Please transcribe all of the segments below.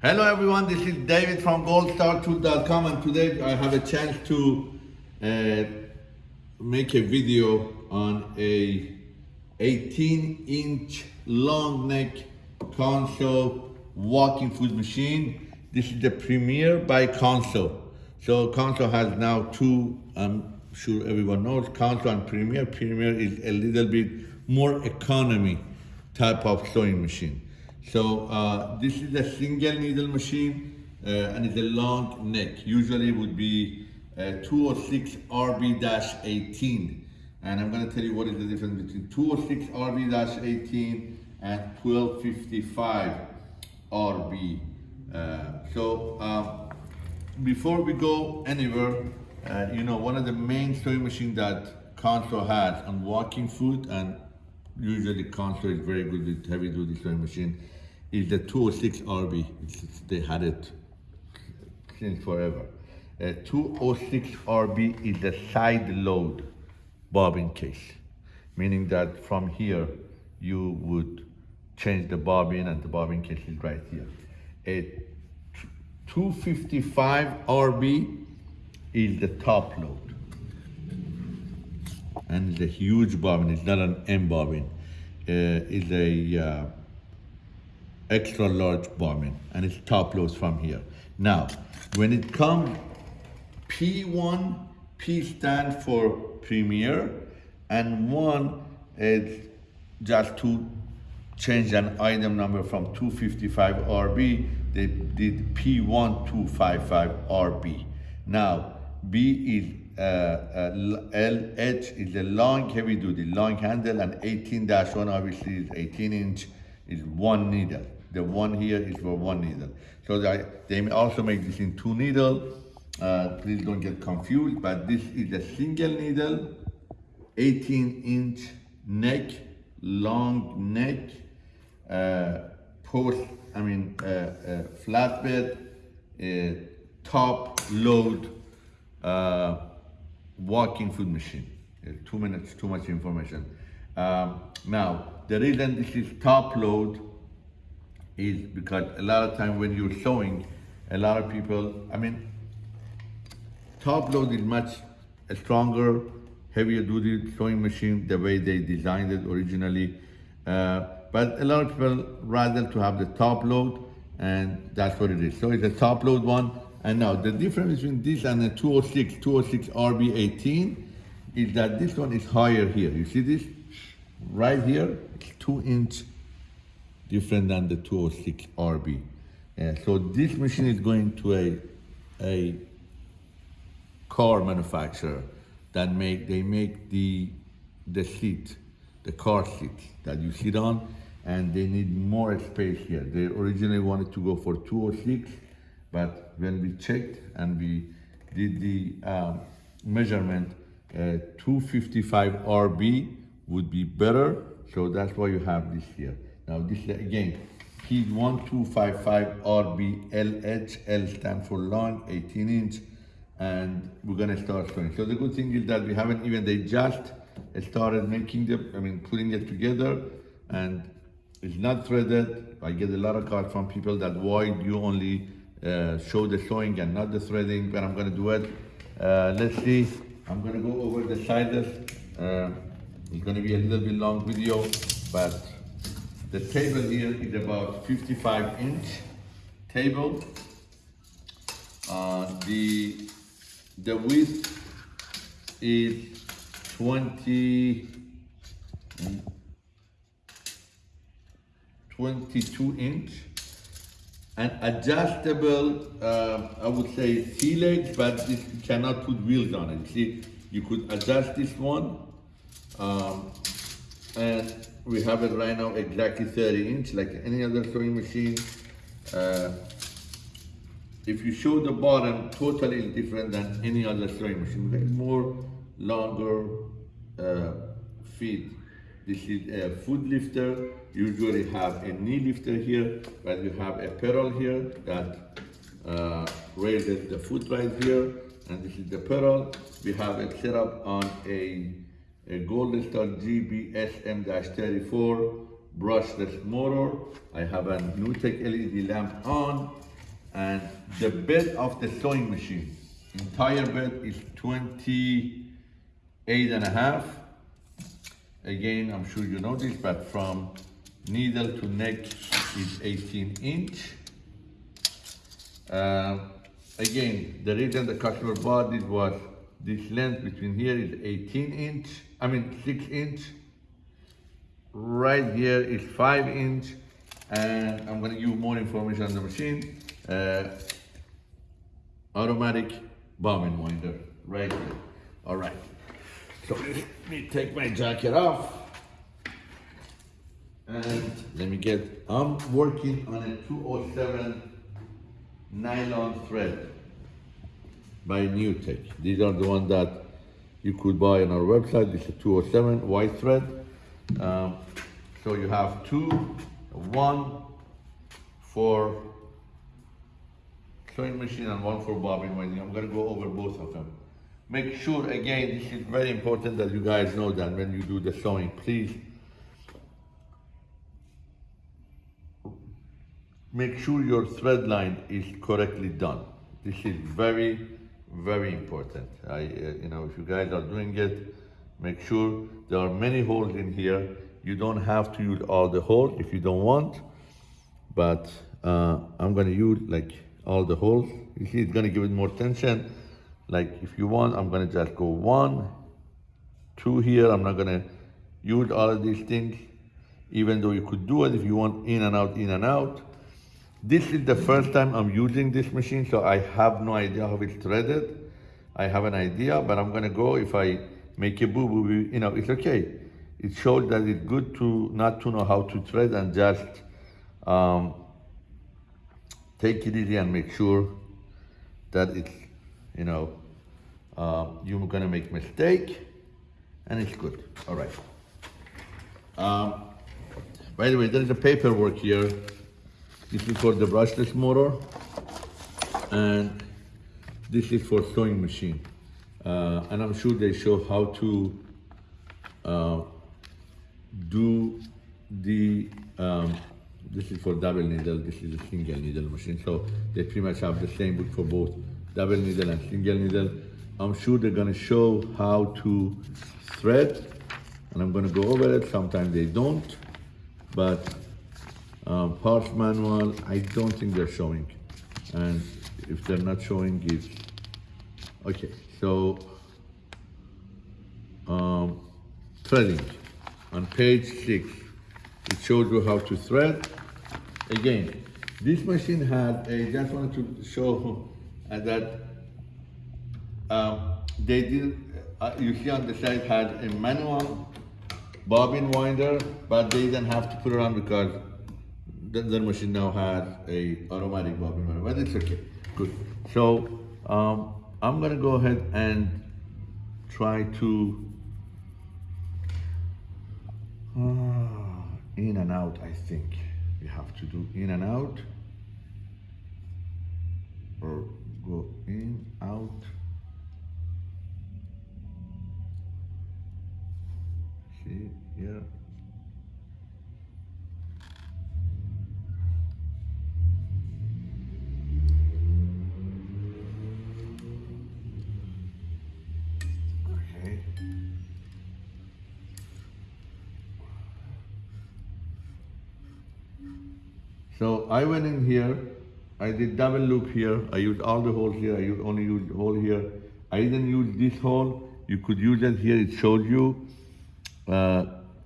Hello everyone, this is David from goldstartool.com and today I have a chance to uh, make a video on a 18 inch long neck Consew walking foot machine. This is the Premier by Consew. So Consew has now two, I'm sure everyone knows, Consew and Premier. Premier is a little bit more economy type of sewing machine. So uh, this is a single needle machine uh, and it's a long neck. Usually would be uh, 206 RB-18. And I'm gonna tell you what is the difference between 206 RB-18 and 1255 RB. Uh, so um, before we go anywhere, uh, you know, one of the main sewing machines that Consew has on walking foot and usually Consew is very good with heavy duty sewing machine is the 206 RB. They had it since forever. Uh, 206 RB is the side load bobbin case, meaning that from here you would change the bobbin and the bobbin case is right here. A 255 RB is the top load. And it's a huge bobbin, it's not an M bobbin. Uh, it's a uh, extra large bobbin and it's top loads from here. Now, when it comes P1, P stands for Premier and one is just to change an item number from 255 RB, they did P1255 RB. Now, B is uh, uh, LH is a long heavy duty, long handle and 18-1 obviously is 18 inch, is one needle. The one here is for one needle. So they, they also make this in two needle. Uh, please don't get confused, but this is a single needle, 18 inch neck, long neck, uh, post, I mean, uh, uh flatbed, uh, top load, uh, walking foot machine. two minutes, too much information. Um, now, the reason this is top load is because a lot of time when you're sewing, a lot of people, I mean, top load is much a stronger, heavier duty sewing machine, the way they designed it originally. Uh, but a lot of people rather to have the top load and that's what it is. So it's a top load one. And now the difference between this and the 206, 206 RB18 is that this one is higher here. You see this? Right here, it's two inch different than the 206 RB. Uh, so this machine is going to a, a car manufacturer that make, they make the, the seat, the car seat that you sit on, and they need more space here. They originally wanted to go for 206, but when we checked and we did the um, measurement, uh, 255 RB would be better, so that's why you have this here. Now this again, P1255RBLH, L stand for long, 18 inch, and we're gonna start sewing. So the good thing is that we haven't even, they just started making the, I mean, putting it together, and it's not threaded. I get a lot of calls from people that why you only uh, show the sewing and not the threading, but I'm gonna do it. Uh, let's see, I'm gonna go over the sizes. Uh, it's gonna be a little bit long video, but the table here is about 55 inch table. Uh, the, the width is 20, 22 inch and adjustable, uh, I would say legs, but you cannot put wheels on it. See, you could adjust this one um, and we have it right now exactly 30 inch like any other sewing machine. Uh, if you show the bottom totally different than any other sewing machine have more longer uh, feet. This is a foot lifter. Usually have a knee lifter here but you have a pedal here that uh, raises the foot right here and this is the pedal we have it set up on a a Golden Star GBSM-34 brushless motor. I have a NewTek LED lamp on And the bed of the sewing machine, entire bed is 28 and a half. Again, I'm sure you know this, but from needle to neck is 18 inch. Uh, again, the reason the customer bought this was this length between here is 18 inch, I mean 6 inch. Right here is 5 inch, and I'm gonna give more information on the machine. Uh, automatic bobbin winder, right here. All right, so let me take my jacket off. And let me get, I'm working on a 207 nylon thread by NewTek. These are the ones that you could buy on our website. This is 207 white thread. Um, so you have two, one for sewing machine and one for bobbin winding. I'm gonna go over both of them. Make sure, again, this is very important that you guys know that when you do the sewing, please make sure your thread line is correctly done. This is very, very important. I, uh, you know, if you guys are doing it, make sure there are many holes in here. You don't have to use all the holes if you don't want, but uh, I'm gonna use like all the holes. You see, it's gonna give it more tension. Like if you want, I'm gonna just go one, two here. I'm not gonna use all of these things, even though you could do it if you want in and out, in and out. This is the first time I'm using this machine, so I have no idea how it's threaded. I have an idea, but I'm gonna go, if I make a boo-boo, you know, it's okay. It shows that it's good to not to know how to thread and just um, take it easy and make sure that it's, you know, uh, you're gonna make mistake and it's good, all right. Um, by the way, there is a paperwork here this is for the brushless motor, and this is for sewing machine. Uh, and I'm sure they show how to uh, do the, um, this is for double needle, this is a single needle machine. So they pretty much have the same book for both double needle and single needle. I'm sure they're gonna show how to thread, and I'm gonna go over it. Sometimes they don't, but um, parts manual, I don't think they're showing. And if they're not showing it, okay, so um, threading. On page six, it shows you how to thread. Again, this machine had, I just wanted to show uh, that um, they did, uh, you see on the side had a manual bobbin winder, but they didn't have to put it on because the, the machine now has a automatic bobbin but it's okay, good. So um, I'm gonna go ahead and try to uh, in and out. I think we have to do in and out I went in here, I did double loop here, I used all the holes here, I used, only used hole here. I didn't use this hole, you could use it here, it shows you. Uh,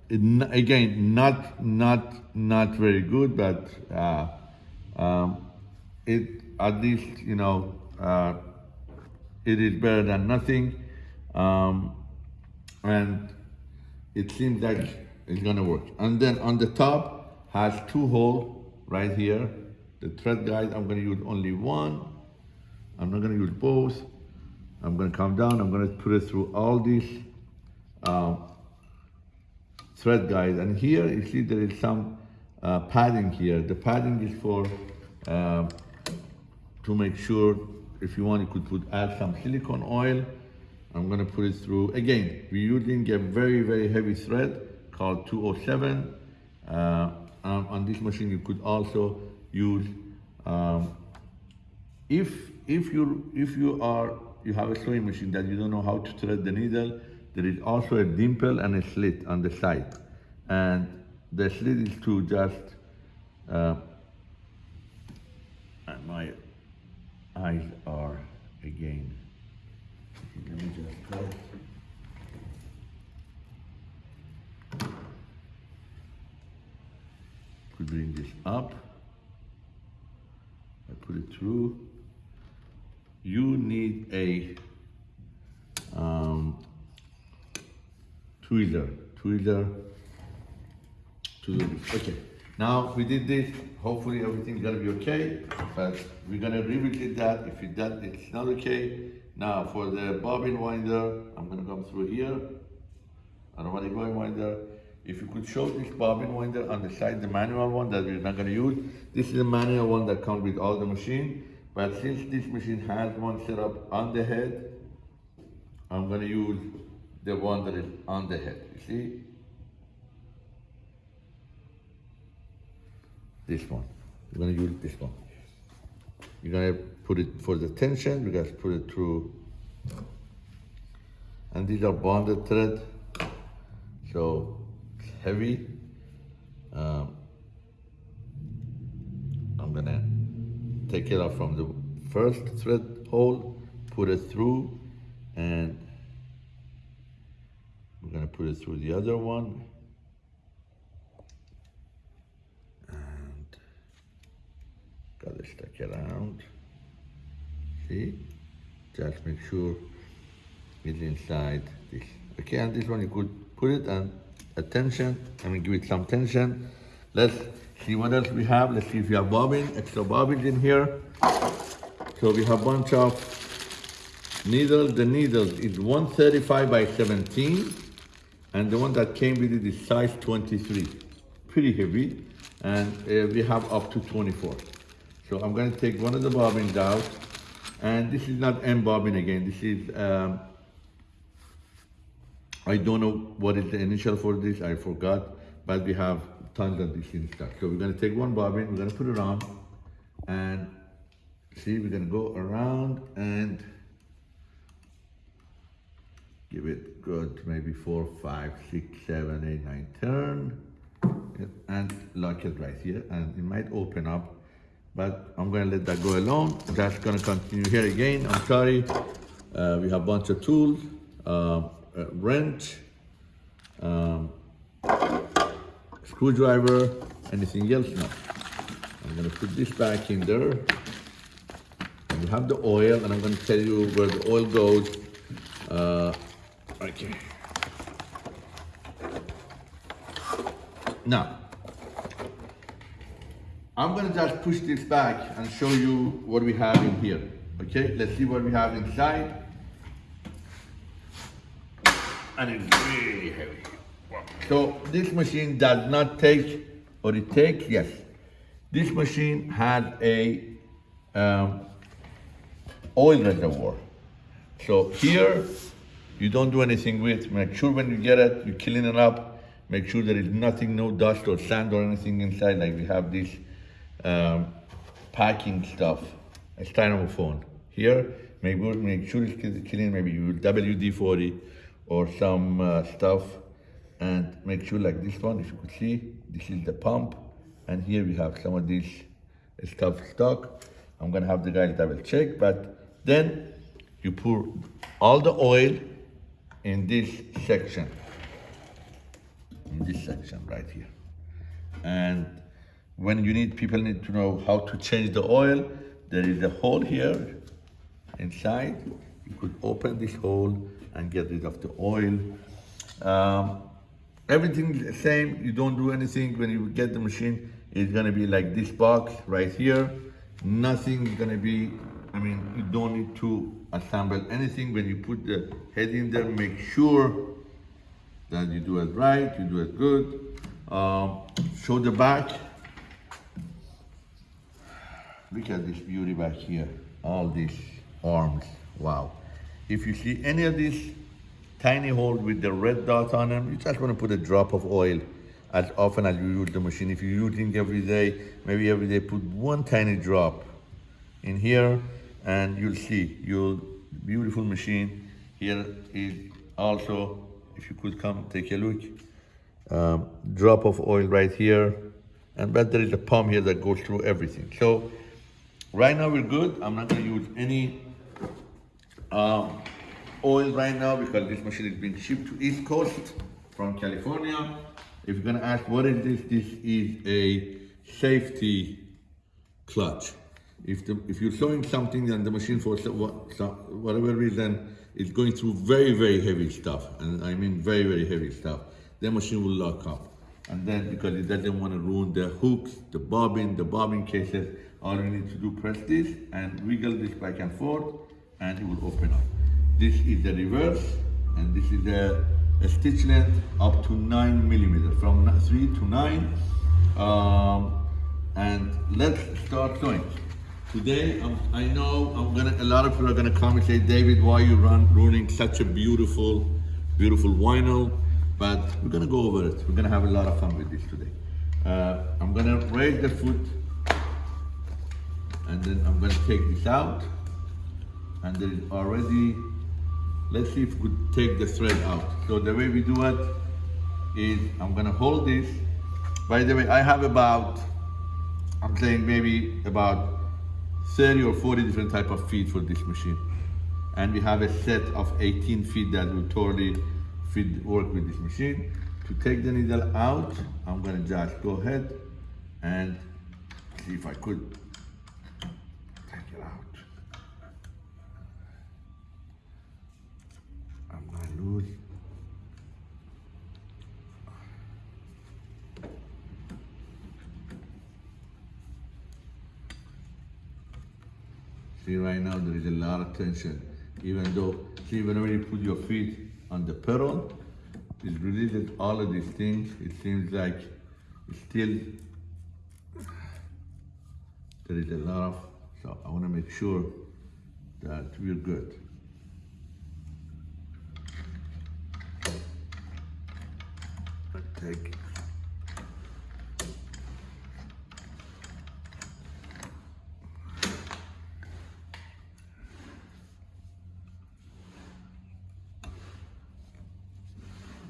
it, again, not, not, not very good, but uh, um, it, at least, you know, uh, it is better than nothing. Um, and it seems like it's gonna work. And then on the top has two holes right here. The thread guide, I'm gonna use only one. I'm not gonna use both. I'm gonna come down, I'm gonna put it through all these um, thread guide. And here you see there is some uh, padding here. The padding is for, uh, to make sure if you want you could put add some silicone oil. I'm gonna put it through, again, we're using a very, very heavy thread called 207. Um, on this machine, you could also use um, if if you if you are you have a sewing machine that you don't know how to thread the needle, there is also a dimple and a slit on the side, and the slit is to just. Uh, and my eyes are again. Let me just try. Bring this up. I put it through. You need a um, tweezer, tweezer to do this. Okay, now we did this. Hopefully everything's gonna be okay, but we're gonna revisit that. If it that it's not okay. Now for the bobbin winder, I'm gonna come through here. Automatic bobbin winder. If you could show this bobbin winder on the side, the manual one that we're not gonna use. This is the manual one that comes with all the machine. But since this machine has one set up on the head, I'm gonna use the one that is on the head, you see? This one, we're gonna use this one. You're gonna put it for the tension, we're gonna put it through. And these are bonded thread, so heavy. Um, I'm gonna take it out from the first thread hole, put it through, and we're gonna put it through the other one. And gotta stick it around. See? Just make sure it's inside this. Okay, and this one you could put it and attention, I mean give it some tension. Let's see what else we have. Let's see if we have bobbin, extra bobbins in here. So we have a bunch of needles. The needles is 135 by 17. And the one that came with it is size 23. Pretty heavy. And uh, we have up to 24. So I'm gonna take one of the bobbins out. And this is not M bobbin again. This is, um, I don't know what is the initial for this, I forgot. But we have tons of this in stock. So we're gonna take one bobbin, we're gonna put it on. And see, we're gonna go around and give it good, maybe four, five, six, seven, eight, nine, turn. And lock it right here, and it might open up, but I'm gonna let that go alone. That's gonna continue here again, I'm sorry. Uh, we have a bunch of tools, uh, a wrench, um, screwdriver, anything else? No. I'm gonna put this back in there. And we have the oil, and I'm gonna tell you where the oil goes. Uh, okay. Now, I'm gonna just push this back and show you what we have in here. Okay, let's see what we have inside. And it's really heavy. So this machine does not take, or it takes, yes. This machine has a um, oil reservoir. So here, you don't do anything with, make sure when you get it, you clean it up, make sure there is nothing, no dust or sand or anything inside, like we have this um, packing stuff, a styrofoam. Here, make, make sure it's clean, maybe you WD-40 or some uh, stuff and make sure like this one, if you could see, this is the pump. And here we have some of this stuff stock. I'm gonna have the guy double check, but then you pour all the oil in this section, in this section right here. And when you need, people need to know how to change the oil, there is a hole here inside. You could open this hole and get rid of the oil. Um, everything the same. You don't do anything when you get the machine. It's gonna be like this box right here. Nothing is gonna be, I mean, you don't need to assemble anything. When you put the head in there, make sure that you do it right, you do it good. Um, show the back. Look at this beauty back here. All these arms, wow. If you see any of these tiny holes with the red dots on them, you just want to put a drop of oil as often as you use the machine. If you're using every day, maybe every day put one tiny drop in here and you'll see you'll beautiful machine. Here is also if you could come take a look um, drop of oil right here. And but there is a pump here that goes through everything. So right now we're good. I'm not going to use any um, oil right now because this machine is being shipped to east coast from california. If you're to ask what is this? This is a safety clutch. If the if you're sewing something and the machine for whatever reason is going through very very heavy stuff and i mean very very heavy stuff the machine will lock up. And then because it doesn't want to ruin the hooks the bobbin the bobbin cases all you need to do press this and wiggle this back and forth and it will open up this is the reverse and this is the a stitch length up to nine millimeter from three to nine um, and let's start sewing. Today, um, I know I'm gonna. A lot of people are gonna come and say, David, why you run ruining such a beautiful, beautiful vinyl? But we're gonna go over it. We're gonna have a lot of fun with this today. Uh, I'm gonna raise the foot, and then I'm gonna take this out, and there is already. Let's see if we could take the thread out. So the way we do it is I'm gonna hold this. By the way, I have about I'm saying maybe about 30 or 40 different type of feet for this machine. And we have a set of 18 feet that will totally fit, work with this machine. To take the needle out, I'm gonna just go ahead and see if I could take it out. Lose. See right now there is a lot of tension. Even though, see whenever you put your feet on the pedal, it releases all of these things. It seems like still, there is a lot of, so I wanna make sure that we're good. Take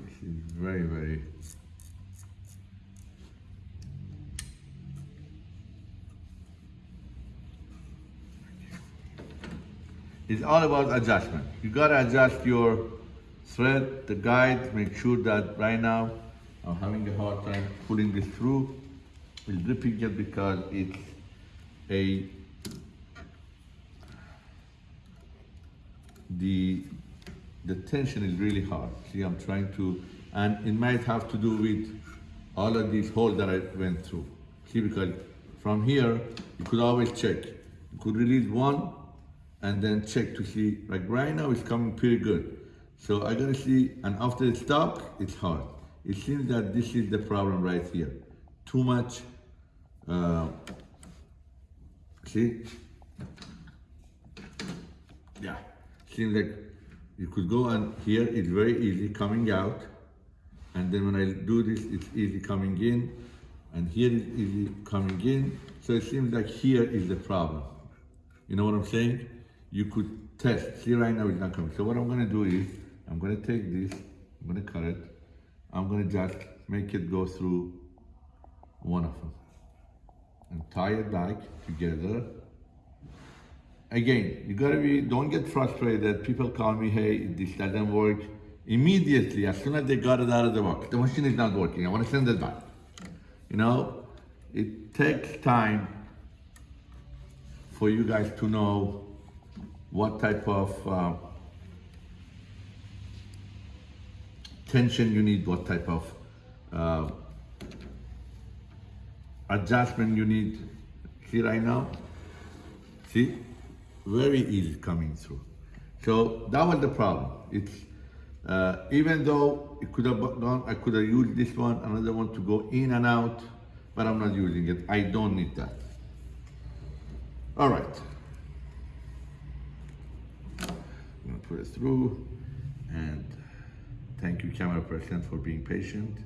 This is very, very. It's all about adjustment. You gotta adjust your thread, the guide, make sure that right now I'm having a hard time pulling this through. It's dripping it because it's a the the tension is really hard. See, I'm trying to, and it might have to do with all of these holes that I went through. See, because from here, you could always check. You could release one and then check to see, like right now it's coming pretty good. So I gotta see, and after it stops, it's hard. It seems that this is the problem right here. Too much, uh, see? Yeah, seems like you could go and here it's very easy coming out. And then when I do this, it's easy coming in. And here it's easy coming in. So it seems like here is the problem. You know what I'm saying? You could test. See right now it's not coming. So what I'm gonna do is, I'm gonna take this, I'm gonna cut it. I'm gonna just make it go through one of them. And tie it back together again, you gotta be, don't get frustrated. People call me, hey, this doesn't work. Immediately, as soon as they got it out of the box, the machine is not working. I wanna send it back. You know, it takes time for you guys to know what type of uh, tension you need, what type of uh, adjustment you need. See right now? See? Very easy coming through. So that was the problem. It's uh, even though it could have gone, I could have used this one, another one to go in and out, but I'm not using it. I don't need that. All right. I'm gonna put it through and Thank you, camera person, for being patient.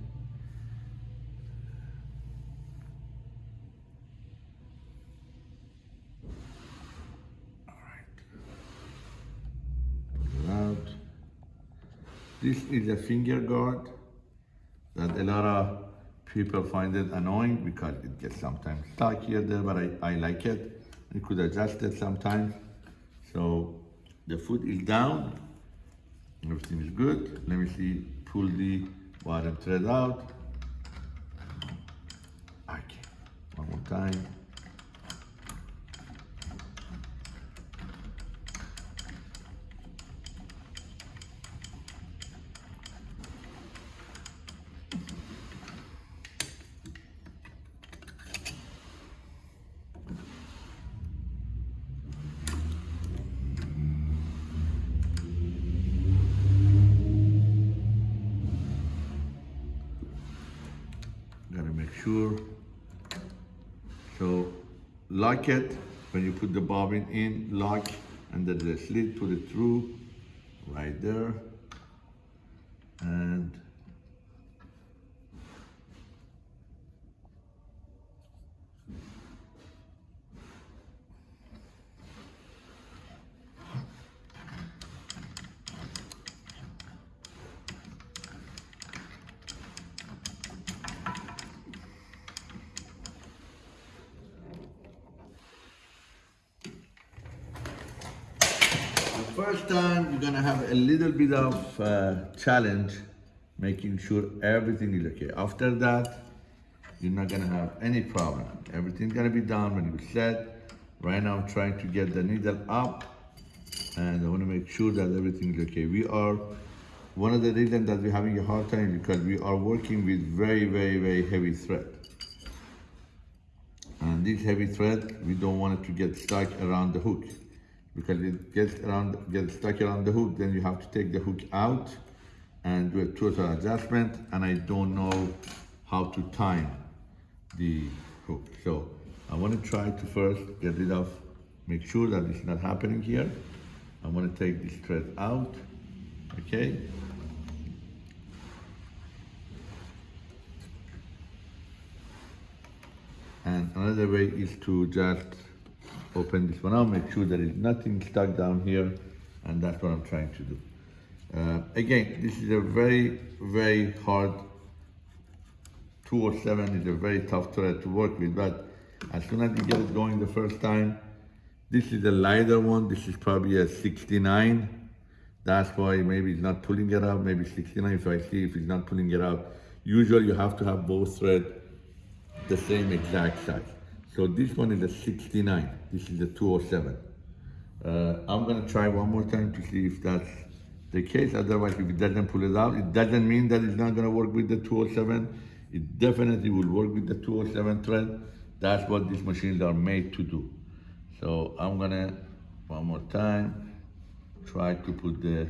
All right. Out. This is a finger guard that a lot of people find it annoying because it gets sometimes stuck here there, but I, I like it. You could adjust it sometimes. So the foot is down, everything is good. Let me see, pull the bottom thread out. Okay, one more time. Lock it when you put the bobbin in, lock, and then the slit, put it through right there. And The first time you're gonna have a little bit of uh, challenge making sure everything is okay. After that, you're not gonna have any problem. Everything's gonna be done when you set. Right now I'm trying to get the needle up and I wanna make sure that everything is okay. We are, one of the reasons that we're having a hard time because we are working with very, very, very heavy thread. And this heavy thread, we don't want it to get stuck around the hook. Because it gets around, gets stuck around the hook, then you have to take the hook out and do a total adjustment. And I don't know how to time the hook. So I want to try to first get rid of, make sure that it's not happening here. I want to take this thread out, okay? And another way is to just open this one out, make sure there is nothing stuck down here, and that's what I'm trying to do. Uh, again, this is a very, very hard 207 is a very tough thread to work with, but as soon as you get it going the first time, this is a lighter one, this is probably a 69. That's why maybe it's not pulling it out, maybe 69 if I see if it's not pulling it out. Usually you have to have both threads the same exact size. So this one is a 69, this is a 207. Uh, I'm gonna try one more time to see if that's the case. Otherwise, if it doesn't pull it out, it doesn't mean that it's not gonna work with the 207. It definitely will work with the 207 thread. That's what these machines are made to do. So I'm gonna, one more time, try to put the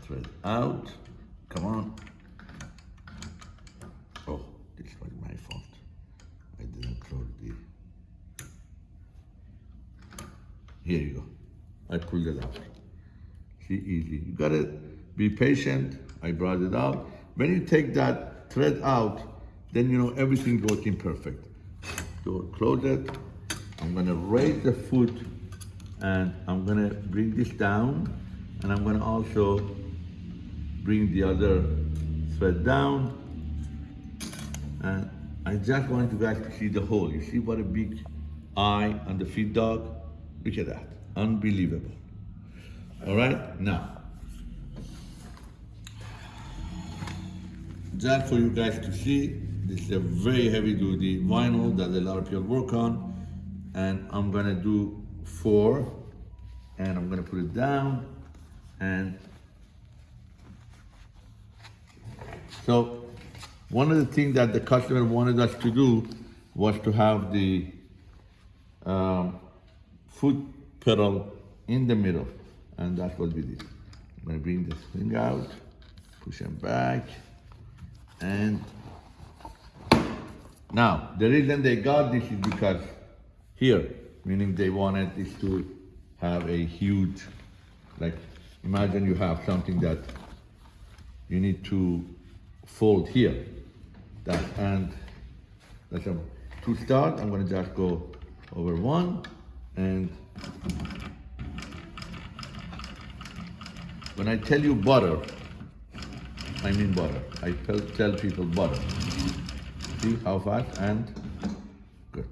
thread out. Come on. Oh, this was my fault. I didn't close the. Here you go. I pulled it out. See, easy. You gotta be patient. I brought it out. When you take that thread out, then you know everything's working perfect. So close it. I'm gonna raise the foot and I'm gonna bring this down and I'm gonna also bring the other thread down and I just want you guys to see the hole. You see what a big eye on the feed dog? Look at that, unbelievable. All right, now, just for you guys to see, this is a very heavy duty vinyl that a lot of people work on. And I'm gonna do four, and I'm gonna put it down, and so one of the things that the customer wanted us to do was to have the um, foot pedal in the middle, and that's what we did. I'm gonna bring this thing out, push him back, and now the reason they got this is because here, meaning they wanted this to have a huge, like imagine you have something that you need to fold here. That and that's a, to start. I'm gonna just go over one and When I tell you butter, I mean butter. I tell, tell people butter. See how fast and good.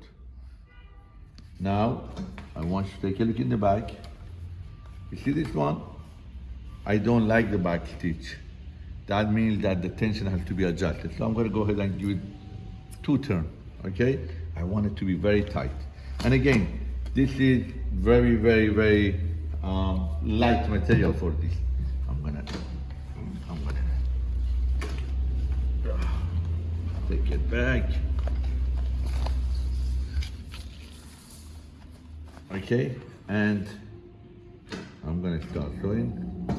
Now, I want you to take a look in the back. You see this one? I don't like the back stitch. That means that the tension has to be adjusted. So I'm gonna go ahead and give it two turn, okay? I want it to be very tight. And again, this is very, very, very um, light material for this. I'm gonna, I'm gonna take it back. Okay, and I'm gonna start sewing.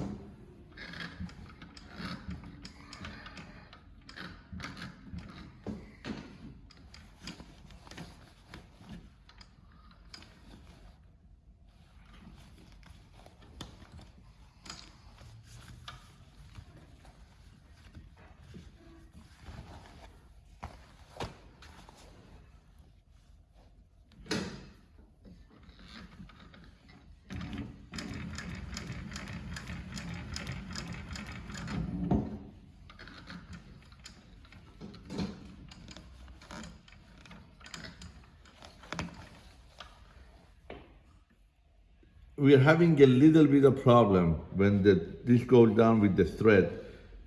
We are having a little bit of problem when the this goes down with the thread.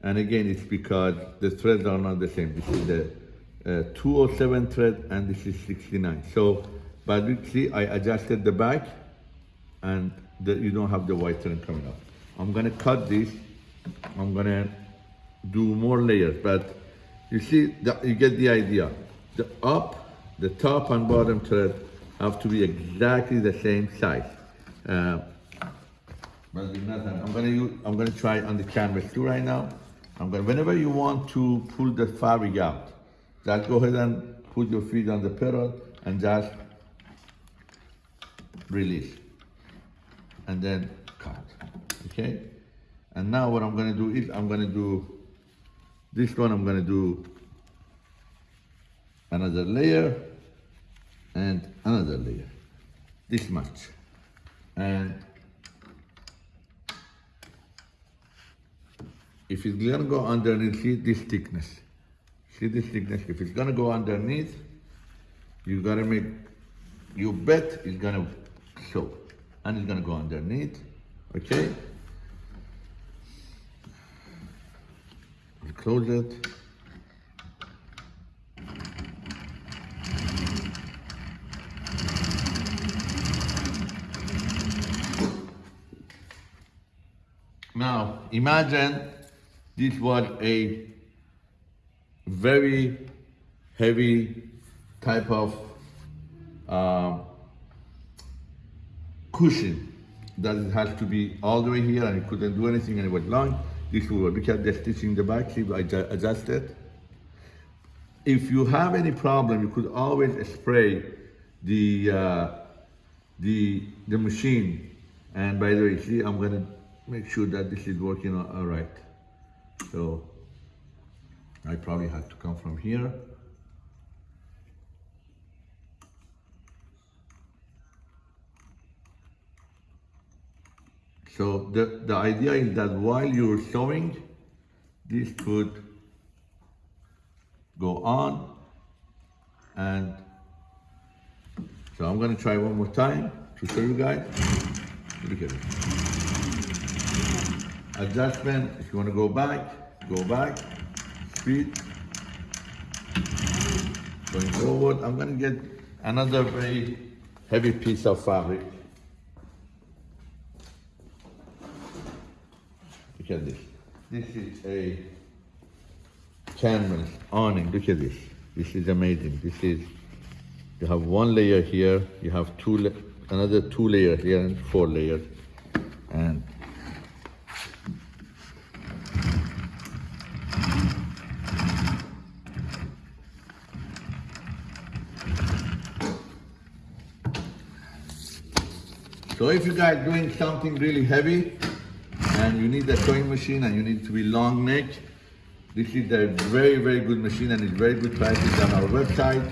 And again it's because the threads are not the same. This is the uh, 207 thread and this is 69 so but you see I adjusted the back and the, you don't have the white thread coming up I'm gonna cut this. I'm gonna do more layers but you see that you get the idea. The up the top and bottom thread have to be exactly the same size uh, I'm gonna use, I'm gonna try on the canvas too right now. I'm gonna whenever you want to pull the fabric out, just go ahead and put your feet on the pedal and just release, and then cut. Okay. And now what I'm gonna do is I'm gonna do this one. I'm gonna do another layer and another layer. This much and if it's gonna go underneath, see this thickness. See this thickness? If it's gonna go underneath, you gotta make, you bet it's gonna show. And it's gonna go underneath, okay? Close it. Now, imagine this was a very heavy type of uh, cushion that it has to be all the way here and it couldn't do anything and it was long. This will work because the stitching in the back, see, I adjust it. If you have any problem, you could always spray the, uh, the, the machine. And by the way, see, I'm gonna make sure that this is working all right. So I probably have to come from here. So the, the idea is that while you're sewing, this could go on and so I'm gonna try one more time to show you guys. Look at it adjustment, if you want to go back, go back, speed, going forward. I'm going to get another very heavy piece of fabric. Look at this. This is a canvas awning. Look at this. This is amazing. This is, you have one layer here, you have two, another two layers here and four layers. And So if you guys doing something really heavy and you need a sewing machine and you need to be long neck, this is a very, very good machine and it's very good prices on our website.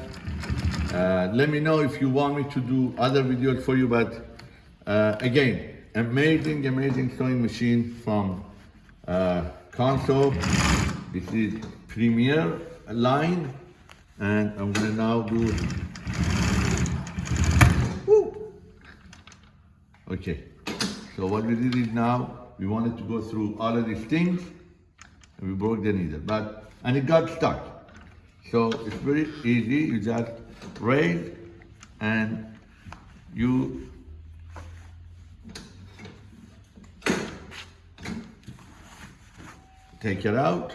Uh, let me know if you want me to do other videos for you, but uh, again, amazing, amazing sewing machine from uh, Consew. This is Premier line, and I'm gonna now do. Okay, so what we did is now we wanted to go through all of these things, and we broke the needle, but and it got stuck. So it's very easy. You just raise and you take it out.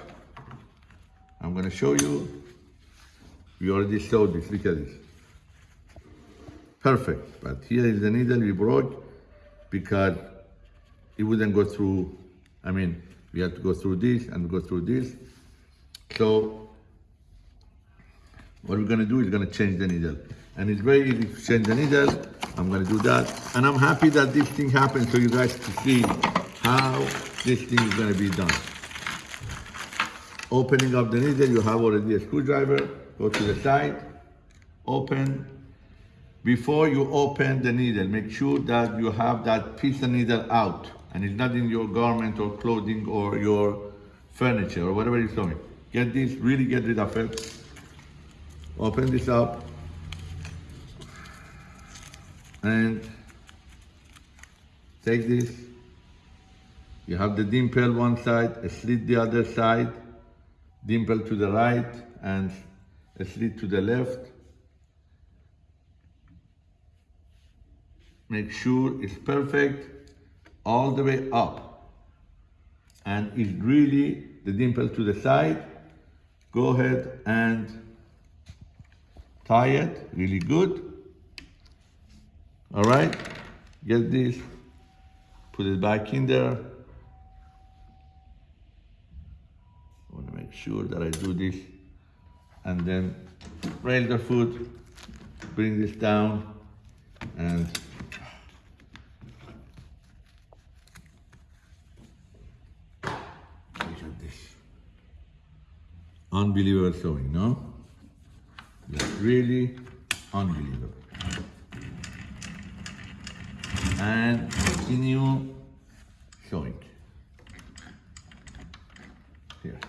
I'm gonna show you. We already showed this, look at this. Perfect, but here is the needle we broke because it wouldn't go through, I mean, we have to go through this and go through this. So what we're gonna do is gonna change the needle. And it's very easy to change the needle. I'm gonna do that. And I'm happy that this thing happened so you guys can see how this thing is gonna be done. Opening up the needle, you have already a screwdriver. Go to the side, open. Before you open the needle, make sure that you have that piece of needle out and it's not in your garment or clothing or your furniture or whatever you're sewing. Get this, really get rid of it. Open this up and take this. You have the dimple one side, a slit the other side, dimple to the right and a slit to the left. Make sure it's perfect all the way up and it's really the dimple to the side. Go ahead and tie it really good. All right, get this, put it back in there. I want to make sure that I do this and then raise the foot, bring this down and look at this. Unbelievable sewing, no? It's really unbelievable. And continue sewing. Here.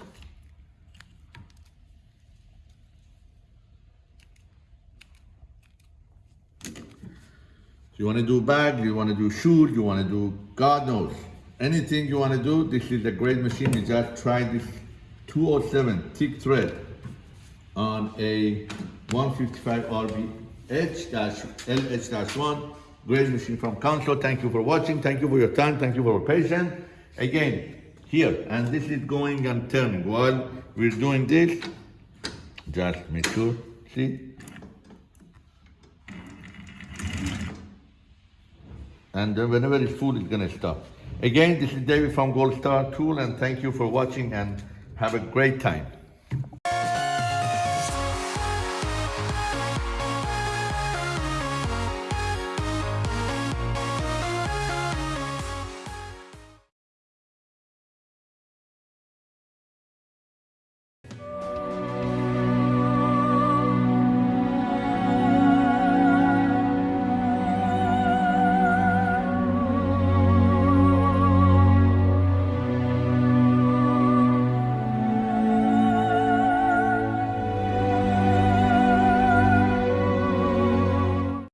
You want to do bag, you want to do shoe, you want to do God knows. Anything you want to do, this is a great machine. You just try this 207 thick thread on a 155 RB H-LH-1. Great machine from Consew. Thank you for watching. Thank you for your time. Thank you for your patience. Again, here, and this is going and turning. While we're doing this, just make sure, see? and then whenever it's full, it's gonna stop. Again, this is David from Gold Star Tool, and thank you for watching and have a great time.